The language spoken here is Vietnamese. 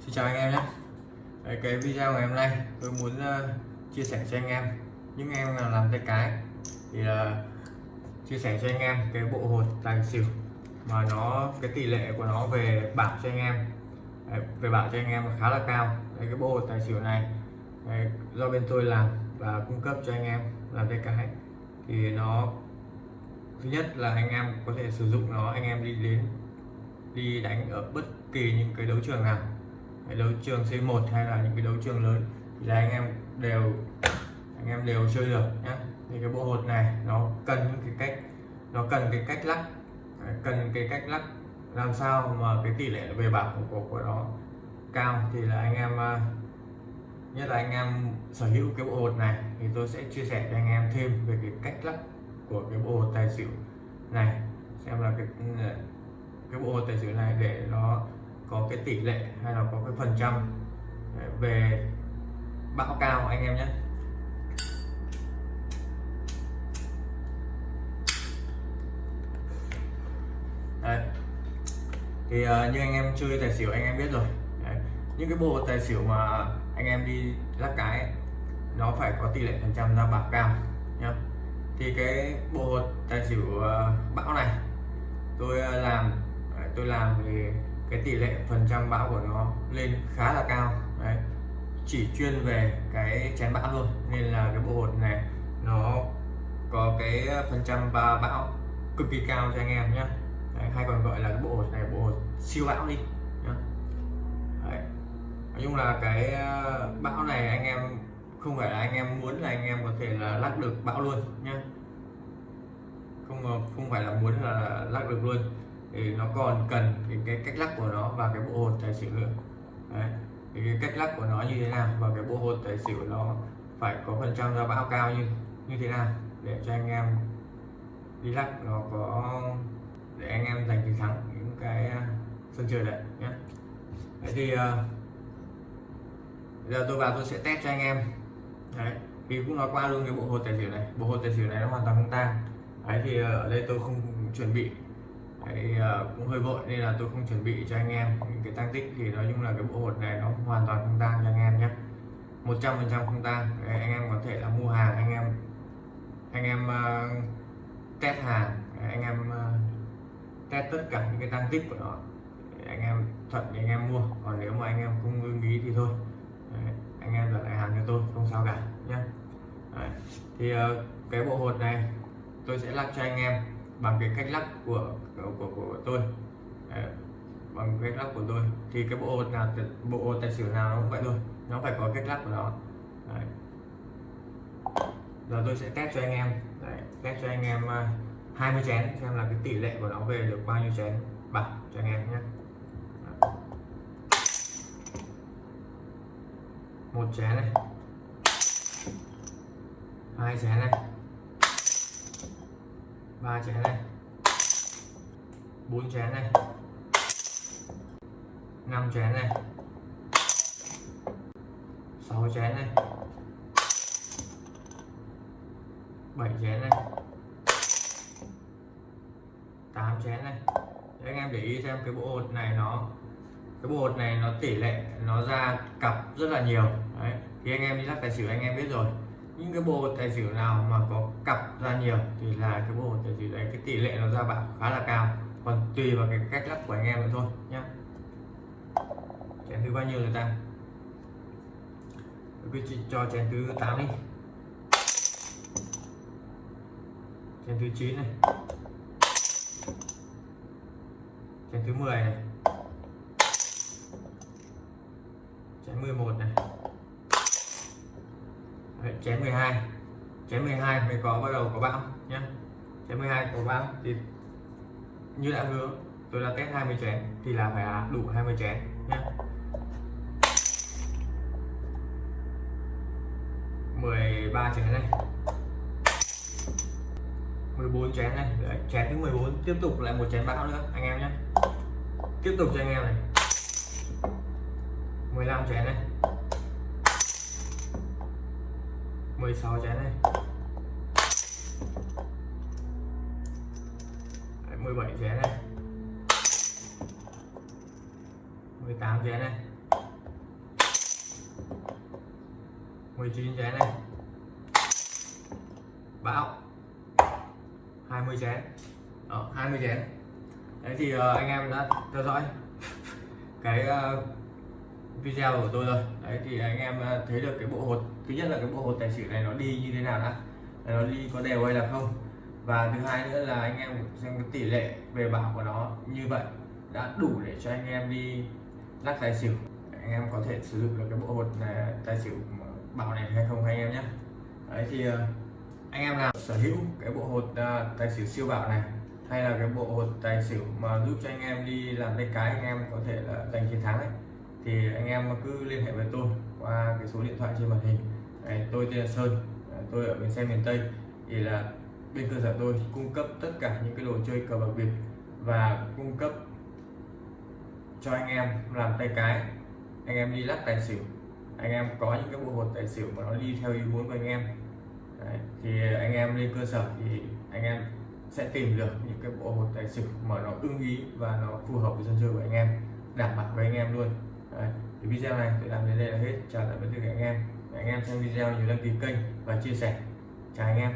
Xin chào anh em nhé. Đấy, cái video ngày hôm nay tôi muốn uh, chia sẻ cho anh em. Những em nào làm tay cái thì uh, chia sẻ cho anh em cái bộ hột tài xỉu mà nó cái tỷ lệ của nó về bảo cho anh em. Đấy, về bảo cho anh em khá là cao. Đấy, cái bộ hột tài xỉu này Đấy, do bên tôi làm và cung cấp cho anh em làm tay cái. Thì nó thứ nhất là anh em có thể sử dụng nó anh em đi đến đi đánh ở bất kỳ những cái đấu trường nào cái đấu trường C1 hay là những cái đấu trường lớn thì là anh em đều anh em đều chơi được nhé thì cái bộ hột này nó cần những cái cách nó cần cái cách lắc cần cái cách lắc làm sao mà cái tỷ lệ về bảo của, của, của nó cao thì là anh em à, nhất là anh em sở hữu cái bộ hột này thì tôi sẽ chia sẻ cho anh em thêm về cái cách lắc của cái bộ hột tài xỉu này xem là cái cái bộ hột tài xỉu này để nó có cái tỷ lệ hay là có cái phần trăm ờ, về bão cao anh em nhé Đấy. thì uh, như anh em chơi tài xỉu anh em biết rồi Đấy. những cái bộ tài xỉu mà anh em đi lắc cái nó phải có tỷ lệ phần trăm ra bạc cao nhá thì cái bộ tài xỉu uh, bão này tôi uh, làm tôi làm thì cái tỷ lệ phần trăm bão của nó lên khá là cao đấy chỉ chuyên về cái chén bão thôi nên là cái bộ hột này nó có cái phần trăm ba bão cực kỳ cao cho anh em nhé đấy, hay còn gọi là cái bộ hột này bộ hột siêu bão đi nhá. Đấy. nói chung là cái ờ, bão này anh em không phải là anh em muốn là anh em có thể là lắc được bão luôn nhé không ờ, không phải là muốn là lắc được luôn thì nó còn cần cái, cái cách lắc của nó và cái bộ hột tài xỉu nữa. Đấy. thì cái cách lắc của nó như thế nào và cái bộ hột tài xỉu nó phải có phần trăm ra bão cao như như thế nào để cho anh em đi lắc nó có để anh em giành chiến thắng những cái à, sân chơi đấy nhé. Đấy thì uh, giờ tôi vào tôi sẽ test cho anh em. Đấy thì cũng nói qua luôn cái bộ hột tài xỉu này. Bộ hột tài xỉu này nó hoàn toàn không tan đấy thì à, ở đây tôi không chuẩn bị Đấy, ờ, cũng hơi vội nên là tôi không chuẩn bị cho anh em. Những cái tăng tích thì nói chung là cái bộ hột này nó hoàn toàn không tan cho anh em nhé. 100% không tan. Đấy, anh em có thể là mua hàng anh em anh em uh, test hàng. Đấy, anh em uh, test tất cả những cái tăng tích của nó Đấy, anh em thuận thì anh em mua. Còn nếu mà anh em không ưng ý thì thôi. Đấy, anh em đặt lại hàng cho tôi không sao cả nhé. Đấy. thì uh, cái bộ hột này tôi sẽ lắc cho anh em bằng cái cách lắc của của, của, tôi. Đấy, bằng cách lắc của tôi thì cái bộ hột nào bộ hột tài xỉu nào nó cũng vậy thôi nó phải có cách lắc của nó. Đấy. giờ tôi sẽ test cho anh em. Đấy, test cho anh em à, 20 chén xem là cái tỷ lệ của nó về được bao nhiêu chén. Bạc cho anh em nhé. Một chén này. Hai chén này ba chén này. Bốn chén này. Năm chén này. Sáu chén này. Bảy chén này. Tám chén này. Để anh em để ý xem cái bộ hột này nó, cái bộ hột này nó tỷ lệ, nó ra cặp rất là nhiều. Đấy, thì anh em đi lắc tài xỉu anh em biết rồi những cái bộ tài xỉu nào mà có cặp ra nhiều thì là cái bộ tài xỉu đấy, cái tỷ lệ nó ra bạn khá là cao. Còn tùy vào cái cách lắc của anh em nữa thôi nhé chén thứ bao nhiêu người ta? Cứ cho chén thứ 8 đi. Chén thứ 9 này. Chén thứ 10 này. Chén 11 này chén 12 chén 12 mới có bắt đầu có bão nhé chén 12 có bão thì như đã hứa tôi đã test 20 chén thì là phải đủ 20 chén nhé 13 chén này. 14 chén này. Đấy, chén thứ 14 tiếp tục lại một chén bão nữa anh em nhé tiếp tục cho anh em này. 15 chén này. 16 chén này. Đấy, 17 chén này. 18 chén này. 19 chén này. Bão. 20 chén đó 20 chén đấy thì uh, anh em đã theo dõi cái uh, video của tôi rồi đấy thì anh em ờ, thấy được cái bộ hột thứ nhất là cái bộ hột tài xỉu này nó đi như thế nào đã? Nó đi có đều hay là không? Và thứ hai nữa là anh em xem cái tỷ lệ về bảo của nó như vậy đã đủ để cho anh em đi lắc tài xỉu. Anh em có thể sử dụng được cái bộ hột này, tài xỉu bảo này hay không anh em nhé. Đấy thì ờ, anh em nào sở hữu cái bộ hột tài xỉu siêu bảo này hay là cái bộ hột tài xỉu mà giúp cho anh em đi làm tay cái anh em có thể là giành chiến thắng ấy thì anh em cứ liên hệ với tôi qua cái số điện thoại trên màn hình. Đấy, tôi tên là Sơn. Tôi ở bến xe miền Tây. Thì là bên cơ sở tôi cung cấp tất cả những cái đồ chơi cờ bạc Việt và cung cấp cho anh em làm tay cái. Anh em đi lắc tài xỉu. Anh em có những cái bộ hột tài xỉu mà nó đi theo ý muốn của anh em. Đấy, thì anh em lên cơ sở thì anh em sẽ tìm được những cái bộ hột tài xỉu mà nó ưng ý và nó phù hợp với sân chơi của anh em đảm bảo với anh em luôn. Đấy, thì video này tôi làm đến đây là hết. Chào tạm biệt tất cả anh em. Anh em xem video nhớ đăng ký kênh và chia sẻ. Chào anh em.